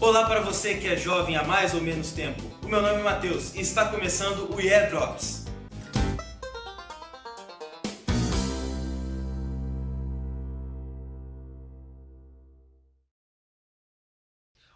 Olá para você que é jovem há mais ou menos tempo. O meu nome é Matheus e está começando o Yeah Drops.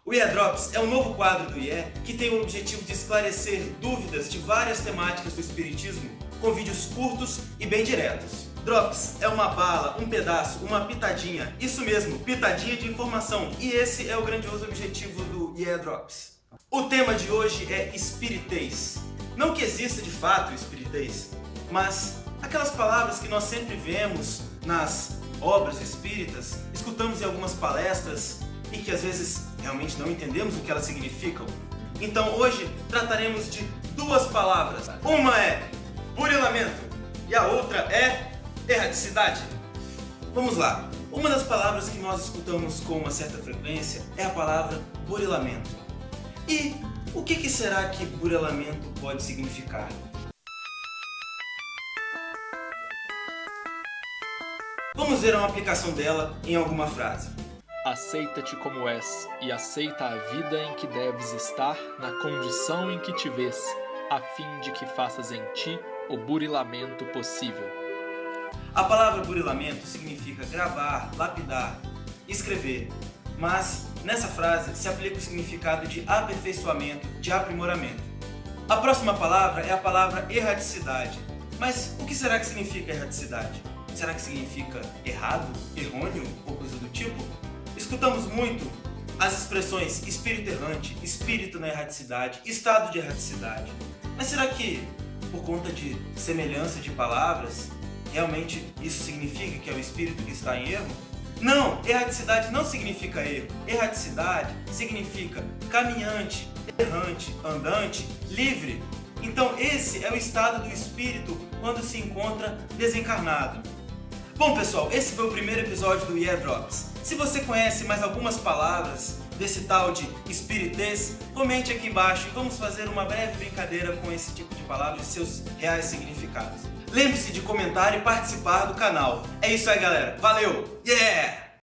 O Yeah Drops é um novo quadro do IE que tem o objetivo de esclarecer dúvidas de várias temáticas do Espiritismo com vídeos curtos e bem diretos. Drops é uma bala, um pedaço, uma pitadinha, isso mesmo, pitadinha de informação, e esse é o grandioso objetivo do Yeah Drops. O tema de hoje é espiritez. Não que exista de fato espiritez, mas aquelas palavras que nós sempre vemos nas obras espíritas, escutamos em algumas palestras e que às vezes realmente não entendemos o que elas significam. Então hoje trataremos de duas palavras. Uma é burilamento e a outra é erradicidade. Vamos lá. Uma das palavras que nós escutamos com uma certa frequência é a palavra burilamento. E o que, que será que burilamento pode significar? Vamos ver uma aplicação dela em alguma frase. Aceita-te como és, e aceita a vida em que deves estar, na condição em que te vês, a fim de que faças em ti o burilamento possível. A palavra burilamento significa gravar, lapidar, escrever, mas nessa frase se aplica o significado de aperfeiçoamento, de aprimoramento. A próxima palavra é a palavra erradicidade. Mas o que será que significa erradicidade? Será que significa errado, errôneo ou coisa do tipo? Escutamos muito as expressões espírito errante, espírito na erraticidade, estado de erraticidade. Mas será que, por conta de semelhança de palavras, realmente isso significa que é o espírito que está em erro? Não, erraticidade não significa erro. Erraticidade significa caminhante, errante, andante, livre. Então esse é o estado do espírito quando se encontra desencarnado. Bom pessoal, esse foi o primeiro episódio do Yeah Drops. Se você conhece mais algumas palavras desse tal de espiritez, comente aqui embaixo e vamos fazer uma breve brincadeira com esse tipo de palavras e seus reais significados. Lembre-se de comentar e participar do canal. É isso aí galera, valeu! Yeah!